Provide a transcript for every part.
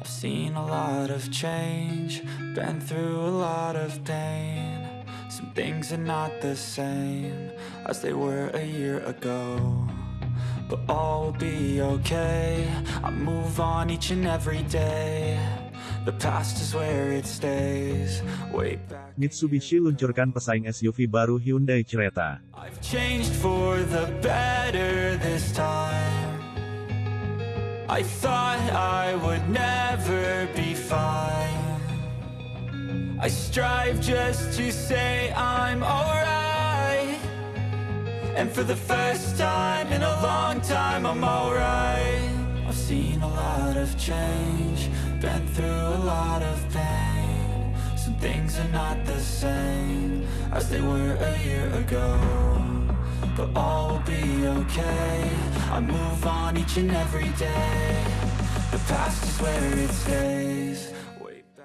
I've seen a lot of change, been through a lot of pain. Some things are not the same as they were a year ago. But all will be okay. I move on each and every day. The past is where it stays. Way back. Mitsubishi luncurkan pesaing SUV baru Hyundai Creta. I've changed for the better this time. I thought I would never be fine. I strive just to say I'm alright. And for the first time in a long time, I'm alright. I've seen a lot of change, been through a lot of pain. Some things are not the same as they were a year ago. But all will be okay. I move on each and every day. The past is where it stays.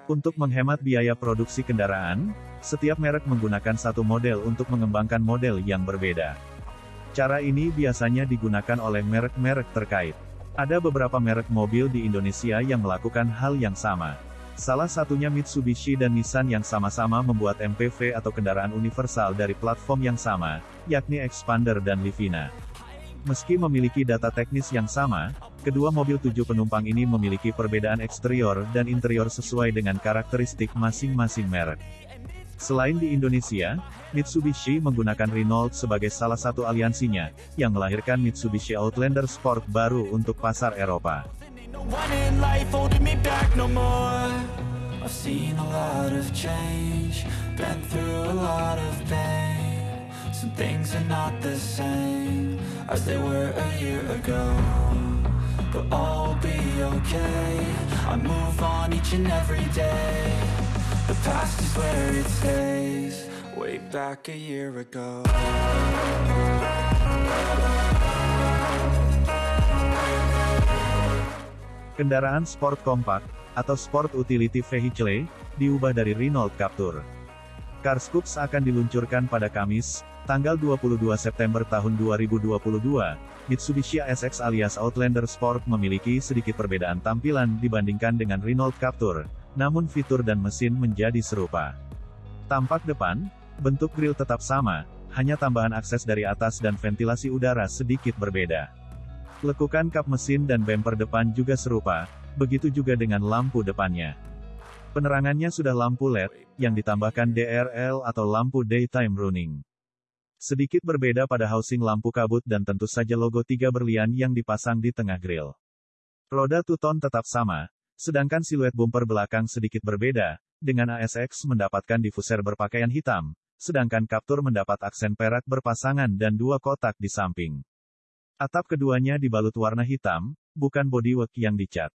Untuk menghemat biaya produksi kendaraan, setiap merek menggunakan satu model untuk mengembangkan model yang berbeda. Cara ini biasanya digunakan oleh merek-merek terkait. Ada beberapa merek mobil di Indonesia yang melakukan hal yang sama. Salah satunya Mitsubishi dan Nissan yang sama-sama membuat MPV atau kendaraan universal dari platform yang sama, yakni Expander dan Livina. Meski memiliki data teknis yang sama, kedua mobil tujuh penumpang ini memiliki perbedaan eksterior dan interior sesuai dengan karakteristik masing-masing merek. Selain di Indonesia, Mitsubishi menggunakan Renault sebagai salah satu aliansinya, yang melahirkan Mitsubishi Outlander Sport baru untuk pasar Eropa. Seen a lot of change, been through a lot of pain. Some things are not the same as they were a year ago. But all will be okay. I move on each and every day. The past is where it stays. Way back a year ago. Kendaraan sport kompak, atau Sport Utility Vehicle, diubah dari Renault Captur. Carscoops akan diluncurkan pada Kamis, tanggal 22 September tahun 2022. Mitsubishi ASX alias Outlander Sport memiliki sedikit perbedaan tampilan dibandingkan dengan Renault Captur, namun fitur dan mesin menjadi serupa. Tampak depan, bentuk grill tetap sama, hanya tambahan akses dari atas dan ventilasi udara sedikit berbeda. Lekukan kap mesin dan bumper depan juga serupa, begitu juga dengan lampu depannya. Penerangannya sudah lampu LED, yang ditambahkan DRL atau lampu daytime running. Sedikit berbeda pada housing lampu kabut dan tentu saja logo tiga berlian yang dipasang di tengah grill. Roda two-tone tetap sama, sedangkan siluet bumper belakang sedikit berbeda, dengan ASX mendapatkan diffuser berpakaian hitam, sedangkan Captur mendapat aksen perak berpasangan dan dua kotak di samping. Atap keduanya dibalut warna hitam, bukan bodywork yang dicat.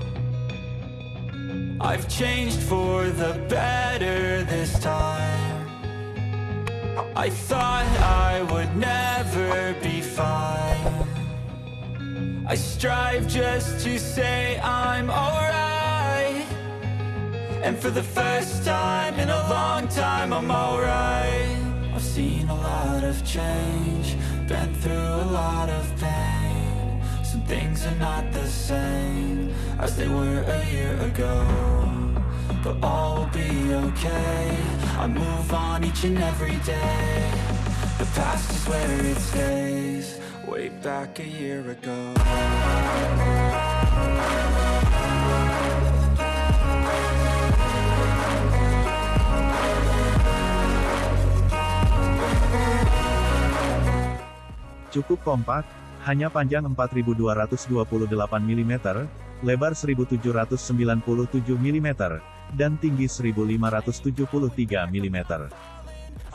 I've changed for the better this time. I thought I would never be fine. I strive just to say I'm alright. And for the first time in a long time, I'm alright. I've seen a lot of change, been through a lot of pain. Some things are not the same as they were a year ago. But all will be okay. I move on each and every day. The past is where it stays, way back a year ago. Cukup kompak, hanya panjang 4228 mm, lebar 1797 mm, dan tinggi 1573 mm.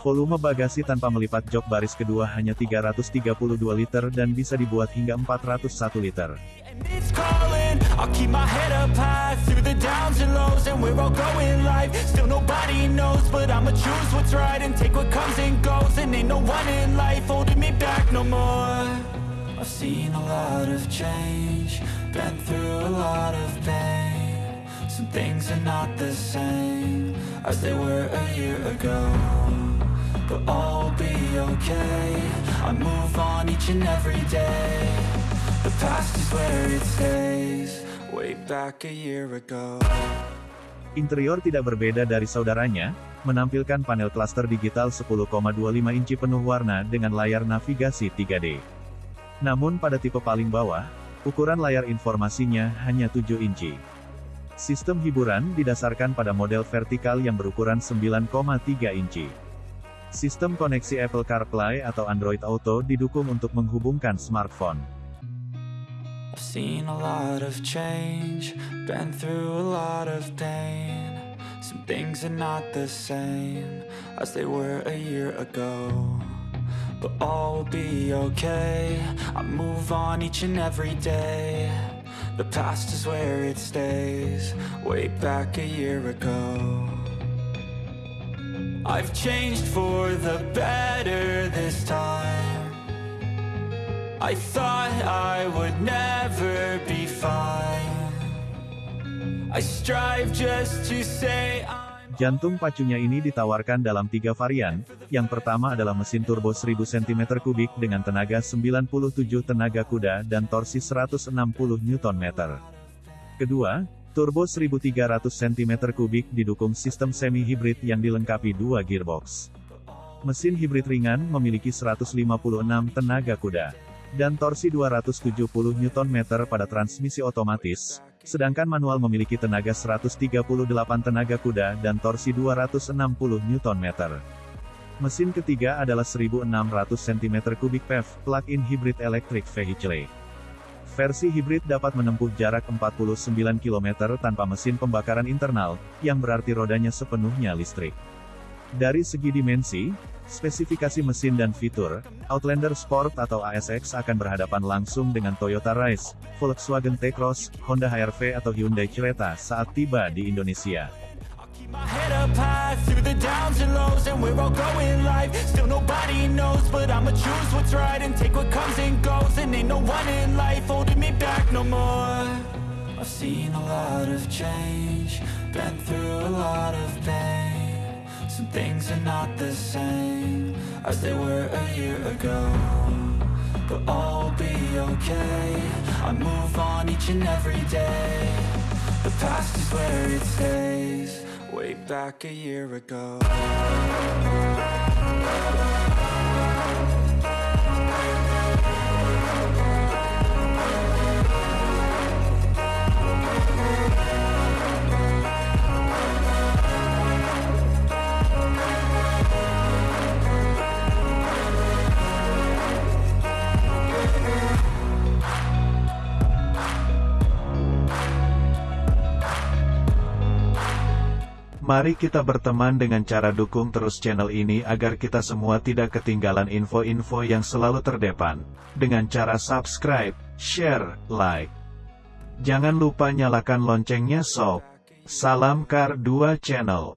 Volume bagasi tanpa melipat jok baris kedua hanya 332 liter dan bisa dibuat hingga 401 liter. I've seen a lot of change Been through a lot of pain. Some things are not the same As they were a year ago But all will be okay. I move on each and every day. The past is where it stays Way back a year ago. Interior tidak berbeda dari saudaranya, menampilkan panel klaster digital 10,25 inci penuh warna dengan layar navigasi 3D. Namun pada tipe paling bawah, ukuran layar informasinya hanya 7 inci. Sistem hiburan didasarkan pada model vertikal yang berukuran 9,3 inci. Sistem koneksi Apple CarPlay atau Android Auto didukung untuk menghubungkan smartphone. I've seen a lot of change, been through a lot of pain. Some things are not the same as they were a year ago. But all will be okay, I move on each and every day. The past is where it stays, way back a year ago. I've changed for the better this time. I thought I would never be fine I strive just to say I'm Jantung pacunya ini ditawarkan dalam tiga varian, yang pertama adalah mesin turbo 1000 cm3 dengan tenaga 97 tenaga kuda dan torsi 160 Nm. Kedua, turbo 1300 cm3 didukung sistem semi-hibrid yang dilengkapi dua gearbox. Mesin hibrid ringan memiliki 156 tenaga kuda dan torsi 270 Nm pada transmisi otomatis, sedangkan manual memiliki tenaga 138 tenaga kuda dan torsi 260 Nm. Mesin ketiga adalah 1600 cm3 PEV, plug-in hybrid electric vehicle. Versi hibrid dapat menempuh jarak 49 km tanpa mesin pembakaran internal, yang berarti rodanya sepenuhnya listrik. Dari segi dimensi, spesifikasi mesin dan fitur, Outlander Sport atau ASX akan berhadapan langsung dengan Toyota Rise, Volkswagen T-Cross, Honda HR-V atau Hyundai Creta saat tiba di Indonesia. I've seen a lot of change Been through a lot of pain things are not the same As they were a year ago. But all will be okay. I move on each and every day. The past is where it stays. Way back a year ago Mari kita berteman dengan cara dukung terus channel ini agar kita semua tidak ketinggalan info-info yang selalu terdepan. Dengan cara subscribe, share, like. Jangan lupa nyalakan loncengnya sob. Salam Kar 2 Channel.